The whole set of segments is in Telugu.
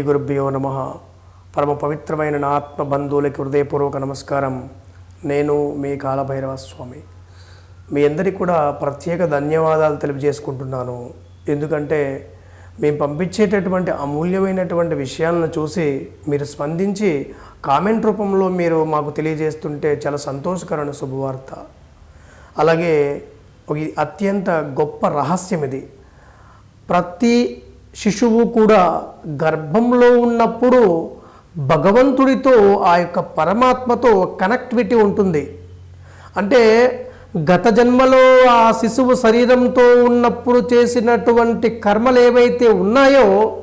గురుభ్యో నమ. పరమ పవిత్రమైన నా ఆత్మ బంధువులకి హృదయపూర్వక నమస్కారం. నేను మీ కాలభైరవ స్వామి మీ అందరికీ కూడా ప్రత్యేక ధన్యవాదాలు తెలియజేసుకుంటున్నాను. ఎందుకంటే మేము పంపించేటటువంటి అమూల్యమైనటువంటి విషయాలను చూసి మీరు స్పందించి కామెంట్ రూపంలో మీరు మాకు తెలియజేస్తుంటే చాలా సంతోషకరమైన శుభవార్త. అలాగే ఒక అత్యంత గొప్ప రహస్యం ఇది. ప్రతి శిశువు కూడా గర్భంలో ఉన్నప్పుడు భగవంతుడితో ఆ యొక్క పరమాత్మతో కనెక్టివిటీ ఉంటుంది. అంటే గత జన్మలో ఆ శిశువు శరీరంతో ఉన్నప్పుడు చేసినటువంటి కర్మలు ఏవైతే ఉన్నాయో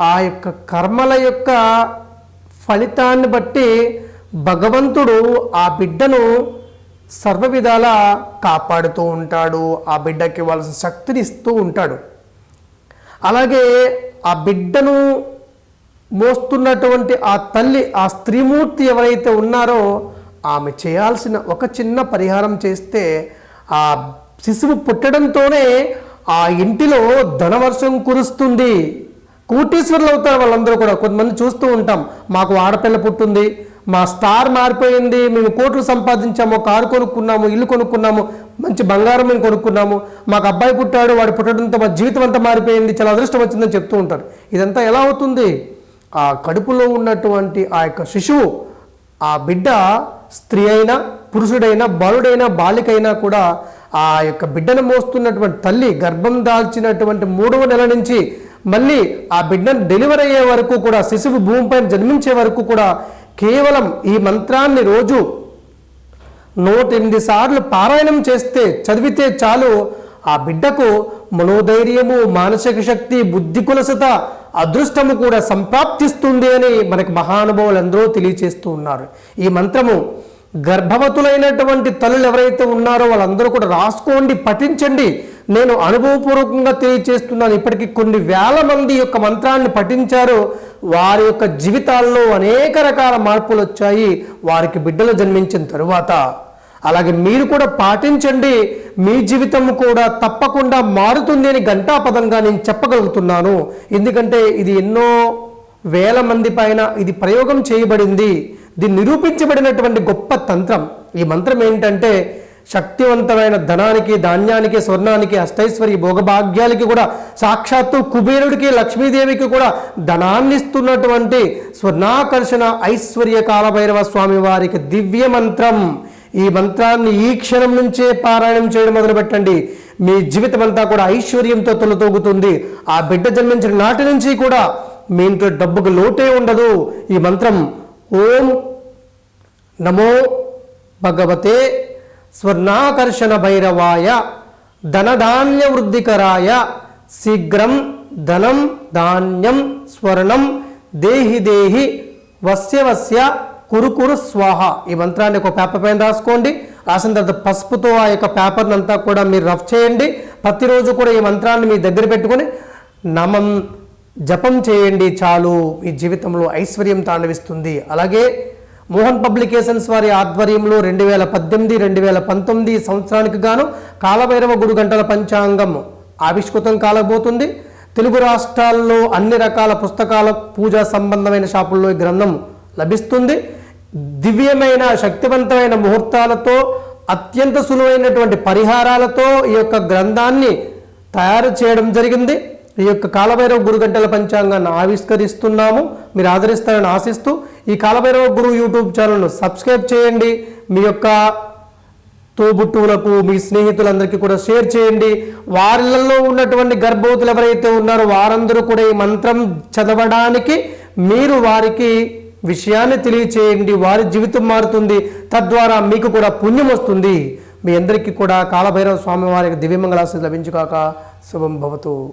ఆ యొక్క కర్మల యొక్క ఫలితాన్ని బట్టి భగవంతుడు ఆ బిడ్డను సర్వ విధాలా కాపాడుతూ ఉంటాడు. ఆ బిడ్డకి ఇవ్వాల్సిన శక్తిని ఇస్తూ ఉంటాడు. అలాగే ఆ బిడ్డను మోస్తున్నటువంటి ఆ తల్లి ఆ స్త్రీమూర్తి ఎవరైతే ఉన్నారో ఆమె చేయాల్సిన ఒక చిన్న పరిహారం చేస్తే ఆ శిశువు పుట్టడంతోనే ఆ ఇంటిలో ధనవర్షం కురుస్తుంది. కోటీశ్వరులు అవుతారు వాళ్ళందరూ కూడా. కొంతమంది చూస్తూ ఉంటాం. మాకు ఆడపిల్ల పుట్టింది. మా స్టార్ మారిపోయింది. మేము కోట్లు సంపాదించాము కారు కొనుక్కున్నాము ఇల్లు కొనుక్కున్నాము. మంచి బంగారం మేము కొనుక్కున్నాము. మాకు అబ్బాయి పుట్టాడు వాడు పుట్టడంతో మా జీవితం అంతా మారిపోయింది చాలా అదృష్టం వచ్చిందని చెప్తూ ఉంటారు. ఇదంతా ఎలా అవుతుంది? ఆ కడుపులో ఉన్నటువంటి ఆ యొక్క శిశువు ఆ బిడ్డ స్త్రీ అయినా పురుషుడైనా బాలుడైనా బాలికైనా కూడా ఆ యొక్క బిడ్డను మోస్తున్నటువంటి తల్లి గర్భం దాల్చినటువంటి మూడవ నెల నుంచి మళ్ళీ ఆ బిడ్డను డెలివరీ అయ్యే వరకు కూడా శిశువు భూమిపైన జన్మించే వరకు కూడా కేవలం ఈ మంత్రాన్ని రోజు నూట ఎనిమిది సార్లు పారాయణం చేస్తే చదివితే చాలు. ఆ బిడ్డకు మనోధైర్యము మానసిక శక్తి బుద్ధి కులసత అదృష్టము కూడా సంప్రాప్తిస్తుంది అని మనకు మహానుభావులు అందరూ తెలియచేస్తూ ఉన్నారు. ఈ మంత్రము గర్భవతులైనటువంటి తల్లులు ఎవరైతే ఉన్నారో వాళ్ళందరూ కూడా రాసుకోండి పఠించండి. నేను అనుభవపూర్వకంగా తెలియచేస్తున్నాను. ఇప్పటికీ కొన్ని వేల మంది యొక్క మంత్రాన్ని పఠించారు. వారి యొక్క జీవితాల్లో అనేక రకాల మార్పులు వచ్చాయి. వారికి బిడ్డలు జన్మించిన తరువాత అలాగే మీరు కూడా పాటించండి. మీ జీవితం కూడా తప్పకుండా మారుతుంది అని ఘంటాపదంగా నేను చెప్పగలుగుతున్నాను. ఎందుకంటే ఇది ఎన్నో వేల మంది పైన ఇది ప్రయోగం చేయబడింది. ఇది నిరూపించబడినటువంటి గొప్ప తంత్రం. ఈ మంత్రం ఏంటంటే శక్తివంతమైన ధనానికి ధాన్యానికి స్వర్ణానికి అష్టైశ్వర్య భోగభాగ్యాలకి కూడా సాక్షాత్తు కుబేరుడికి లక్ష్మీదేవికి కూడా ధనాన్ని ఇస్తున్నటువంటి స్వర్ణాకర్షణ ఐశ్వర్య కాలభైరవ స్వామి వారికి దివ్య మంత్రం. ఈ మంత్రాన్ని ఈ క్షణం నుంచే పారాయణం చేయడం మొదలుపెట్టండి. మీ జీవితం అంతా కూడా ఐశ్వర్యంతో తొలతూగుతుంది. ఆ బిడ్డ జన్మించిన నాటి నుంచి కూడా మీ ఇంట్లో డబ్బుకు లోటే ఉండదు. ఈ మంత్రం ఓం నమో భగవతే స్వర్ణాకర్షణ భైరవాయ ధనధాన్య వృద్ధికరాయ శీఘ్రం ధనం ధాన్యం స్వర్ణం దేహి దేహి వస్య వస్య కురుకురు స్వాహ. ఈ మంత్రాన్ని ఒక పేపర్ పైన రాసుకోండి. రాసిన తర్వాత పసుపుతో ఆ యొక్క పేపర్ని అంతా కూడా మీరు రఫ్ చేయండి. ప్రతిరోజు కూడా ఈ మంత్రాన్ని మీ దగ్గర పెట్టుకొని నమం జపం చేయండి చాలు. మీ జీవితంలో ఐశ్వర్యం తాండవిస్తుంది. అలాగే మోహన్ పబ్లికేషన్స్ వారి ఆధ్వర్యంలో రెండు వేల పద్దెనిమిది రెండు వేల పంతొమ్మిది సంవత్సరానికి గాను కాలభైరవ గురు గంటల పంచాంగం ఆవిష్కృతం కాలబోతుంది. తెలుగు రాష్ట్రాల్లో అన్ని రకాల పుస్తకాల పూజా సంబంధమైన షాపుల్లో ఈ గ్రంథం లభిస్తుంది. దివ్యమైన శక్తివంతమైన ముహూర్తాలతో అత్యంత సులువైనటువంటి పరిహారాలతో ఈ యొక్క గ్రంథాన్ని తయారు చేయడం జరిగింది. ఈ యొక్క కాలభైరవ గురు గంటల పంచాంగాన్ని ఆవిష్కరిస్తున్నాము. మీరు ఆదరిస్తారని ఆశిస్తూ ఈ కాలభైరవ గురు యూట్యూబ్ ఛానల్ను సబ్స్క్రైబ్ చేయండి. మీ యొక్క తోబుట్టువులకు మీ స్నేహితులందరికీ కూడా షేర్ చేయండి. వారిలలో ఉన్నటువంటి గర్భవతులు ఎవరైతే ఉన్నారో వారందరూ కూడా ఈ మంత్రం చదవడానికి మీరు వారికి విషయాన్ని తెలియచేయండి వారి జీవితం మారుతుంది. తద్వారా మీకు కూడా పుణ్యం వస్తుంది. మీ అందరికీ కూడా కాలభైరవ స్వామి వారికి దివ్యమంగళాశి లభించుగాక. శుభం భవతు.